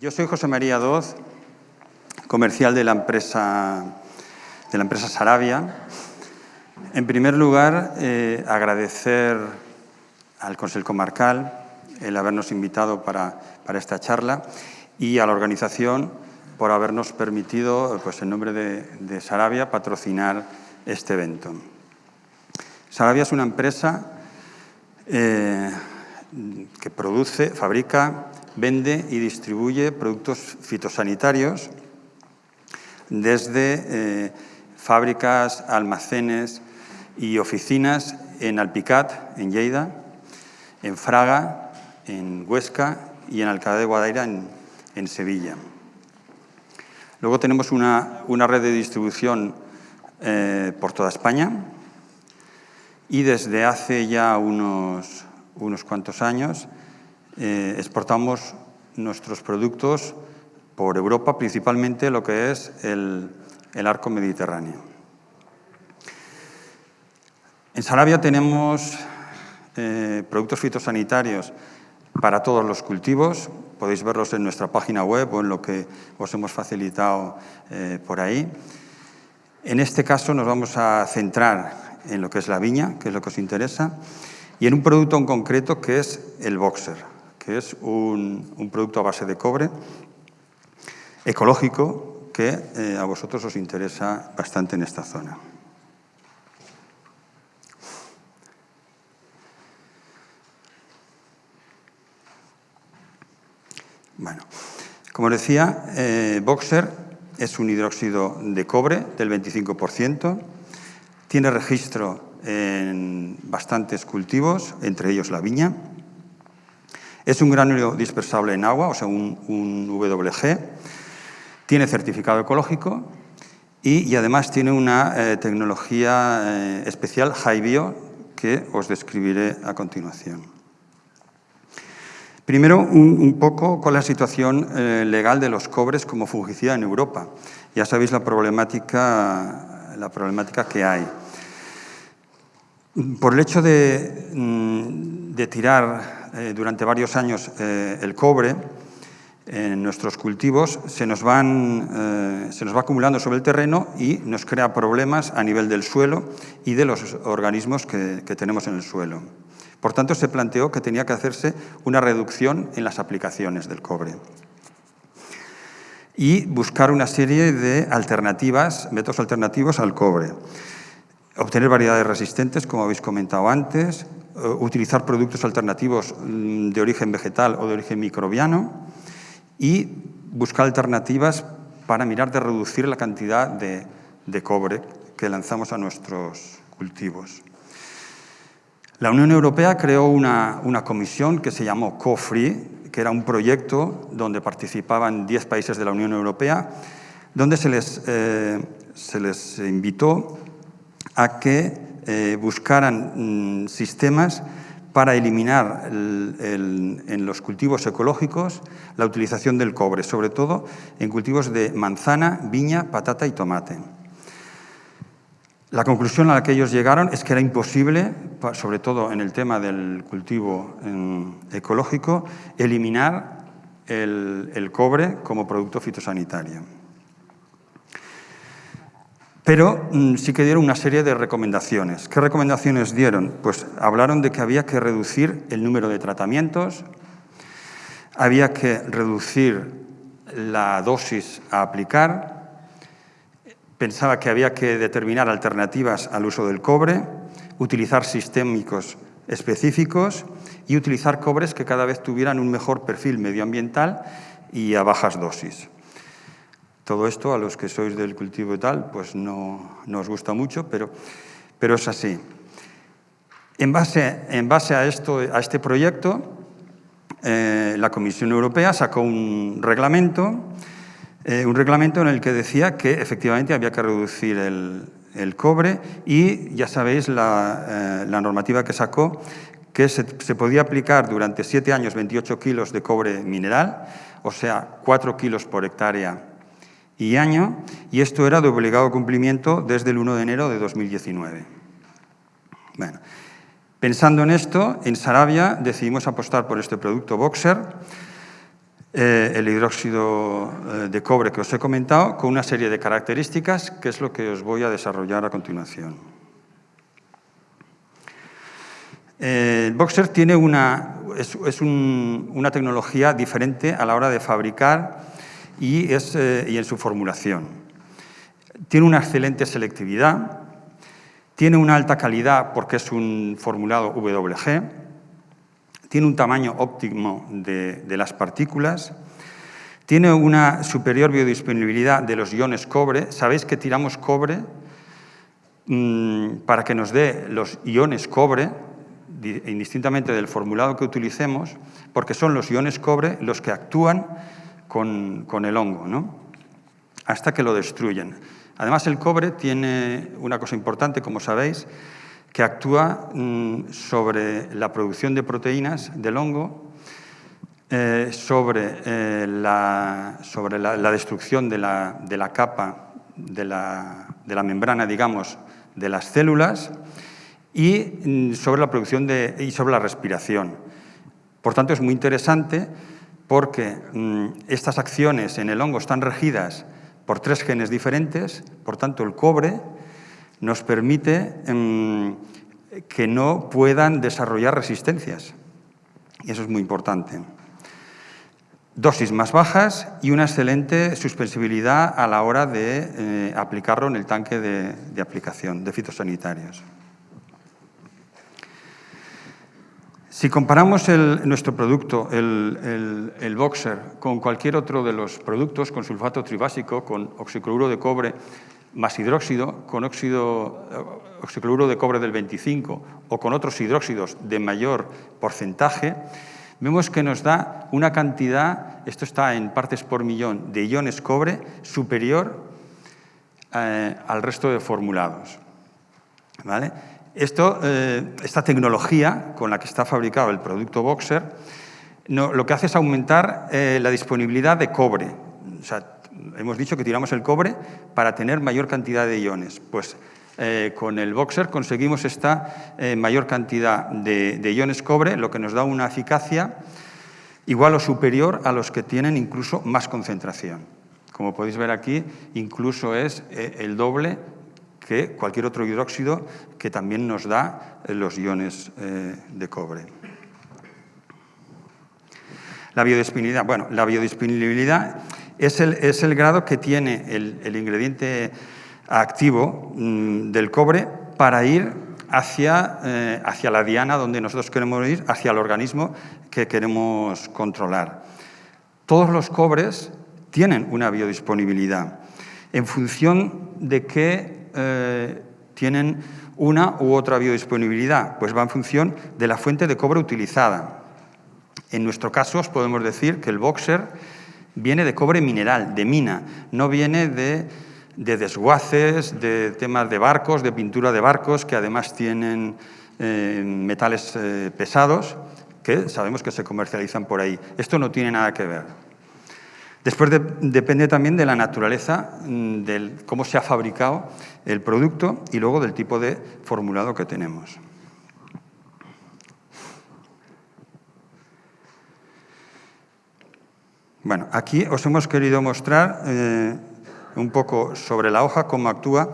Yo soy José María Doz, comercial de la empresa, de la empresa Sarabia. En primer lugar, eh, agradecer al Consejo Comarcal el habernos invitado para, esta charla y a la organización por habernos permitido, pues, en nombre de, Sarabia, patrocinar este evento. Sarabia es una empresa eh, que produce, fabrica vende y distribuye productos fitosanitarios desde eh, fábricas, almacenes y oficinas en Alpicat, en Lleida, en Fraga, en Huesca y en Alcalá de Guadaira, en, Sevilla. Luego tenemos una, red de distribución eh, por toda España y desde hace ya unos, unos cuantos años eh, exportamos nuestros productos por Europa, principalmente lo que es el, arco mediterráneo. En Sarabia tenemos eh, productos fitosanitarios para todos los cultivos. Podéis verlos en nuestra página web o en lo que os hemos facilitado eh, por ahí. En este caso nos vamos a centrar en lo que es la viña, que es lo que os interesa, y en un producto en concreto que es el boxer que es un, producto a base de cobre, ecológico, que eh, a vosotros os interesa bastante en esta zona. Bueno, como decía, eh, Boxer es un hidróxido de cobre del 25%, tiene registro en bastantes cultivos, entre ellos la viña, es un gránulo dispersable en agua, o sea, un, WG. Tiene certificado ecológico y, además tiene una eh, tecnología eh, especial, HiBio, que os describiré a continuación. Primero, un, poco con la situación eh, legal de los cobres como fungicida en Europa. Ya sabéis la problemática, la problemática que hay. Por el hecho de, mm, tirar eh, durante varios años eh, el cobre en nuestros cultivos se nos, van, eh, se nos va acumulando sobre el terreno y nos crea problemas a nivel del suelo y de los organismos que, que tenemos en el suelo. Por tanto, se planteó que tenía que hacerse una reducción en las aplicaciones del cobre y buscar una serie de alternativas, métodos alternativos al cobre. Obtener variedades resistentes, como habéis comentado antes, eh, utilizar productos alternativos mm, de origen vegetal o de origen microbiano y buscar alternativas para mirar de reducir la cantidad de, cobre que lanzamos a nuestros cultivos. La Unión Europea creó una, comisión que se llamó CoFree, que era un proyecto donde participaban 10 países de la Unión Europea, donde se les, eh, se les invitó a que eh, buscaran mm, sistemas para eliminar en los cultivos ecológicos la utilización del cobre, sobre todo en cultivos de manzana, viña, patata y tomate. La conclusión a la que ellos llegaron es que era imposible, sobre todo en el tema del cultivo ecológico, eliminar el cobre como producto fitosanitario. Pero mm, sí que dieron una serie de recomendaciones. ¿Qué recomendaciones dieron? Pues hablaron de que había que reducir el número de tratamientos, había que reducir la dosis a aplicar, pensaba que había que determinar alternativas al uso del cobre, utilizar sistémicos específicos y utilizar cobres que cada vez tuvieran un mejor perfil medioambiental y a bajas dosis. Todo esto, a los que sois del cultivo y tal, pues no, os gusta mucho, pero, es así. En base, a, esto, a este proyecto, eh, la Comisión Europea sacó un reglamento, eh, un reglamento en el que decía que efectivamente había que reducir el, cobre y ya sabéis la, eh, normativa que sacó, que se, se, podía aplicar durante siete años 28 kilos de cobre mineral, o sea, 4 kilos por hectárea y año, y esto era de obligado cumplimiento desde el 1 de enero de 2019. Bueno, pensando en esto, en Sarabia decidimos apostar por este producto Boxer. eh, el hidróxido eh, de cobre que os he comentado con una serie de características que es lo que os voy a desarrollar a continuación. Eh, Boxer tiene una, es, una tecnología diferente a la hora de fabricar y, es, y en su formulación. Tiene una excelente selectividad, tiene una alta calidad porque es un formulado WG, tiene un tamaño óptimo de, las partículas, tiene una superior biodisponibilidad de los iones cobre. Sabéis que tiramos cobre mm, para que nos dé los iones cobre, indistintamente del formulado que utilicemos, porque son los iones cobre los que actúan con, el hongo, ¿no? hasta que lo destruyen. Además, el cobre tiene una cosa importante, como sabéis, que actúa mm, sobre la producción de proteínas del hongo, eh, sobre, eh, la, sobre la, destrucción de la, capa de la, membrana, digamos, de las células y mm, sobre la producción de, y sobre la respiración. Por tanto, es muy interesante porque mm, estas acciones en el hongo están regidas por tres genes diferentes, por tanto el cobre nos permite em, que no puedan desarrollar resistencias. Y eso es muy importante. Dosis más bajas y una excelente suspensibilidad a la hora de eh, aplicarlo en el tanque de, aplicación de fitosanitarios. Si comparamos nuestro producto, el, Boxer, con cualquier otro de los productos, con sulfato tribásico, con oxicloruro de cobre más hidróxido, con óxido, eh, oxicloruro de cobre del 25 o con otros hidróxidos de mayor porcentaje, vemos que nos da una cantidad, esto está en partes por millón, de iones cobre superior eh, al resto de formulados. ¿Vale? Eh, esta tecnología con la que está fabricado el producto Boxer lo que hace es aumentar eh, la disponibilidad de cobre. Hemos dicho que tiramos el cobre para tener mayor cantidad de iones. Pues eh, con el Boxer conseguimos esta mayor cantidad de, de, iones cobre, lo que nos da una eficacia igual o superior a los que tienen incluso más concentración. Como podéis ver aquí, incluso es el doble que cualquier otro hidróxido que también nos da eh, los iones eh, de cobre. La biodisponibilidad. Bueno, la biodisponibilidad es el, es el grado que tiene el, ingrediente activo mm, del cobre para ir hacia, eh, hacia la diana donde nosotros queremos ir, hacia el organismo que queremos controlar. Todos los cobres tienen una biodisponibilidad en función de qué eh, tienen una u otra biodisponibilidad? Pues va en función de la fuente de cobre utilizada. En nuestro caso, os podemos decir que el boxer viene de cobre mineral, de mina, no viene de, desguaces, de temas de barcos, de pintura de barcos, que además tienen eh, metales eh, pesados, que sabemos que se comercializan por ahí. Esto no tiene nada que ver. Después depende también de la naturaleza, mm, de cómo se ha fabricado el producto y luego del tipo de formulado que tenemos. Bueno, aquí os hemos querido mostrar eh, un poco sobre la hoja cómo actúa.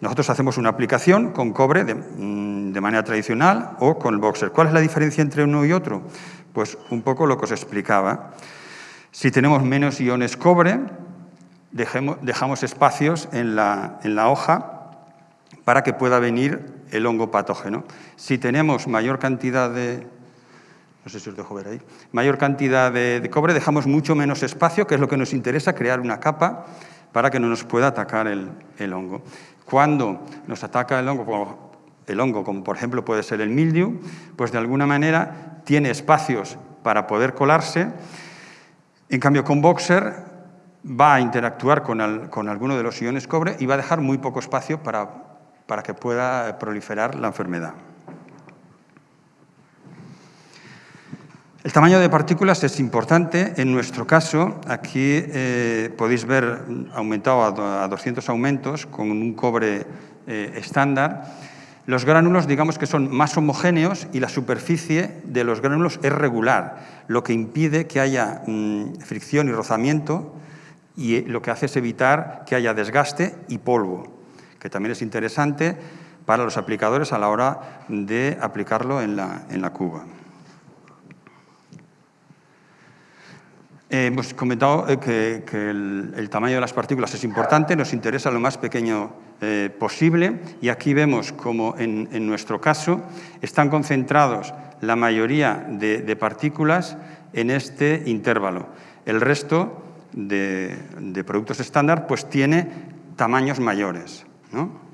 Nosotros hacemos una aplicación con cobre de, mm, de manera tradicional o con el boxer. ¿Cuál es la diferencia entre uno y otro? Pues un poco lo que os explicaba. Si tenemos menos iones cobre, dejamos espacios en la, hoja para que pueda venir el hongo patógeno. Si tenemos mayor cantidad de, no sé si os dejo ver ahí, mayor cantidad de, cobre, dejamos mucho menos espacio, que es lo que nos interesa, crear una capa para que no nos pueda atacar el, hongo. Cuando nos ataca el hongo, el hongo, como por ejemplo puede ser el mildew, pues de alguna manera tiene espacios para poder colarse en cambio, con Boxer va a interactuar con, alguno de los iones cobre y va a dejar muy poco espacio para, para que pueda proliferar la enfermedad. El tamaño de partículas es importante. En nuestro caso, aquí eh, podéis ver aumentado a 200 aumentos con un cobre eh, estándar. Los gránulos, digamos que son más homogéneos y la superficie de los gránulos es regular, lo que impide que haya mm, fricción y rozamiento y eh, lo que hace es evitar que haya desgaste y polvo, que también es interesante para los aplicadores a la hora de aplicarlo en la, en la cuba. Eh, hemos comentado eh, que, el, tamaño de las partículas es importante, nos interesa lo más pequeño eh, posible y aquí vemos como en, nuestro caso están concentrados la mayoría de, partículas en este intervalo. El resto de, de productos estándar pues tiene tamaños mayores. ¿no?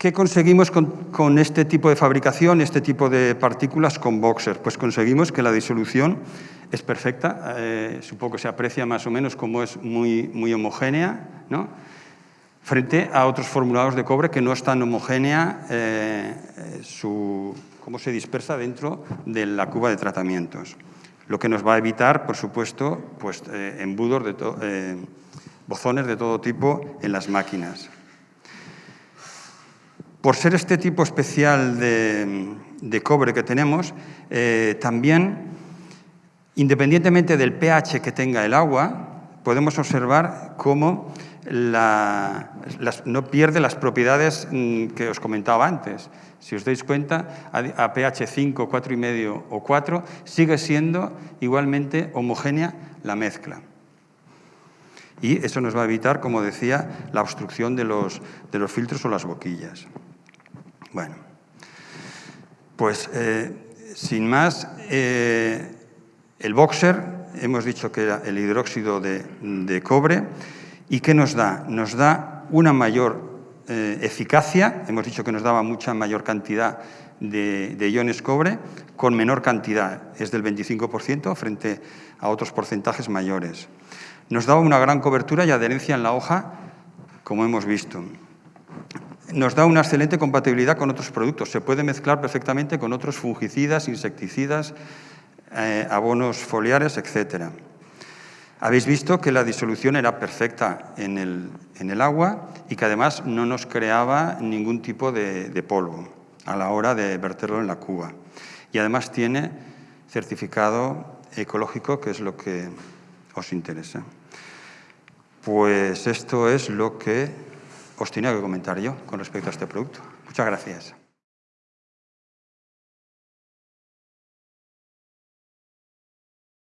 ¿Qué conseguimos con, este tipo de fabricación, este tipo de partículas con Boxer? Pues conseguimos que la disolución es perfecta, eh, supongo que se aprecia más o menos como es muy, muy homogénea, ¿no? frente a otros formulados de cobre que no es tan homogénea eh, su, cómo se dispersa dentro de la cuba de tratamientos. Lo que nos va a evitar, por supuesto, pues, eh, embudos, de bozones de todo tipo en las máquinas. Por ser este tipo especial de, cobre que tenemos, eh, también, independientemente del pH que tenga el agua, podemos observar cómo no pierde las propiedades mm, que os comentaba antes. Si os dais cuenta, a, pH 5, 4,5 o 4, sigue siendo igualmente homogénea la mezcla. Y eso nos va a evitar, como decía, la obstrucción de los filtros o las boquillas. Bueno, pues eh, sin más, eh, el boxer, hemos dicho que era el hidróxido de, cobre, ¿y qué nos da? Nos da una mayor eh, eficacia, hemos dicho que nos daba mucha mayor cantidad de, de, iones cobre, con menor cantidad, es del 25% frente a otros porcentajes mayores. Nos daba una gran cobertura y adherencia en la hoja, como hemos visto nos da una excelente compatibilidad con otros productos. Se puede mezclar perfectamente con otros fungicidas, insecticidas, eh, abonos foliares, etc. Habéis visto que la disolución era perfecta en el, agua y que además no nos creaba ningún tipo de, de polvo a la hora de verterlo en la cuba. Y además tiene certificado ecológico, que es lo que os interesa. Pues esto es lo que os tenía que comentar yo con respecto a este producto. Muchas gracias.